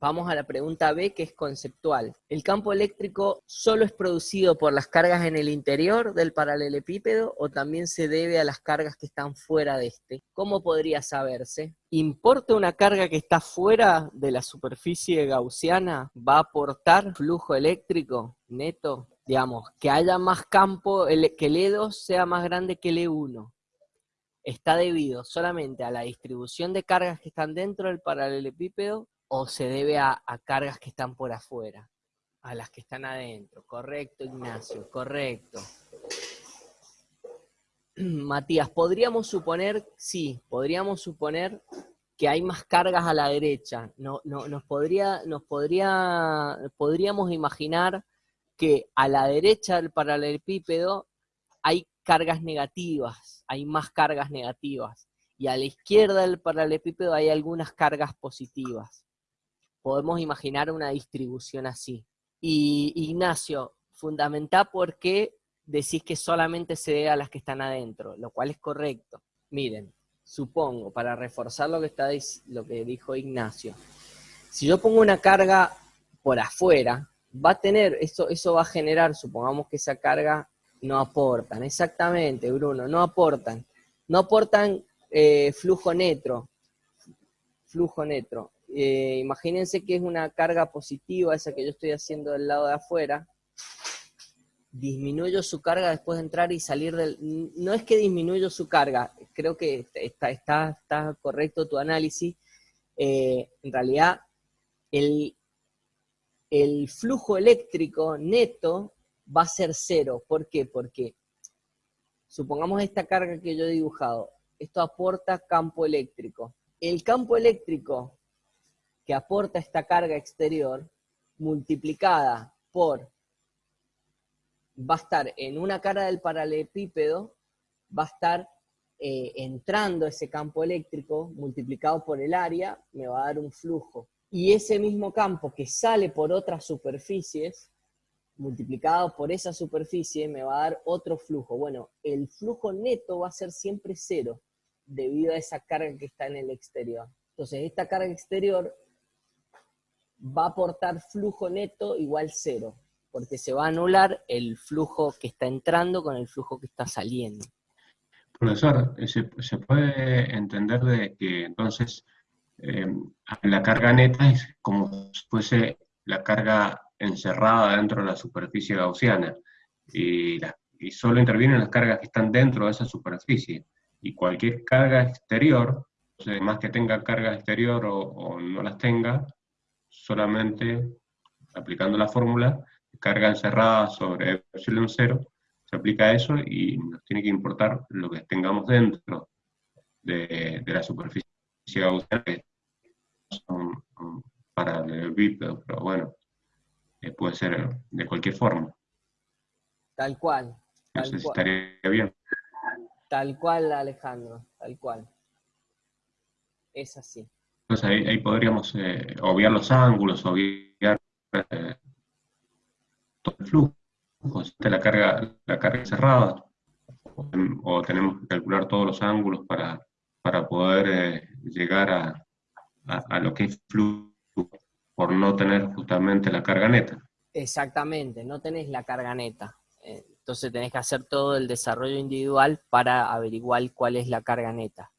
Vamos a la pregunta B, que es conceptual. ¿El campo eléctrico solo es producido por las cargas en el interior del paralelepípedo o también se debe a las cargas que están fuera de este? ¿Cómo podría saberse? ¿Importa una carga que está fuera de la superficie gaussiana? ¿Va a aportar flujo eléctrico neto? Digamos, que haya más campo, que el E2 sea más grande que el E1 está debido solamente a la distribución de cargas que están dentro del paralelepípedo o se debe a, cargas que están por afuera, a las que están adentro. Correcto, Ignacio, correcto. Matías, podríamos suponer, sí, podríamos suponer que hay más cargas a la derecha. No, no, nos podría, nos podría, podríamos imaginar que a la derecha del paralelepípedo hay cargas negativas, hay más cargas negativas. Y a la izquierda del paralelepípedo hay algunas cargas positivas podemos imaginar una distribución así. Y Ignacio, fundamental por qué decís que solamente se debe a las que están adentro, lo cual es correcto. Miren, supongo, para reforzar lo que, está, lo que dijo Ignacio, si yo pongo una carga por afuera, va a tener, eso, eso va a generar, supongamos que esa carga no aportan, exactamente, Bruno, no aportan, no aportan eh, flujo neto, flujo neto. Eh, imagínense que es una carga positiva, esa que yo estoy haciendo del lado de afuera, disminuyo su carga después de entrar y salir del... No es que disminuyo su carga, creo que está, está, está correcto tu análisis, eh, en realidad el, el flujo eléctrico neto va a ser cero. ¿Por qué? Porque supongamos esta carga que yo he dibujado, esto aporta campo eléctrico. El campo eléctrico que aporta esta carga exterior multiplicada por, va a estar en una cara del paralelepípedo, va a estar eh, entrando ese campo eléctrico multiplicado por el área, me va a dar un flujo. Y ese mismo campo que sale por otras superficies, multiplicado por esa superficie, me va a dar otro flujo. Bueno, el flujo neto va a ser siempre cero, debido a esa carga que está en el exterior. Entonces, esta carga exterior va a aportar flujo neto igual cero, porque se va a anular el flujo que está entrando con el flujo que está saliendo. Profesor, se, puede entender de que entonces eh, la carga neta es como si fuese la carga encerrada dentro de la superficie gaussiana y, solo intervienen las cargas que están dentro de esa superficie y cualquier carga exterior, más que tenga carga exterior o no las tenga, solamente aplicando la fórmula, carga encerrada sobre epsilon 0, se aplica eso y nos tiene que importar lo que tengamos dentro de, la superficie gaussiana, para el bípedo, pero bueno, eh, puede ser de cualquier forma. Tal cual. Tal no sé estaría bien. Tal cual, Alejandro, tal cual. Es así. Entonces ahí, podríamos eh, obviar los ángulos, obviar eh, todo el flujo, de la carga, la carga cerrada, o, tenemos que calcular todos los ángulos para, para poder eh, llegar a, a, lo que es flujo, por no tener justamente la carga neta. Exactamente, no tenés la carga neta. Entonces tenés que hacer todo el desarrollo individual para averiguar cuál es la carga neta.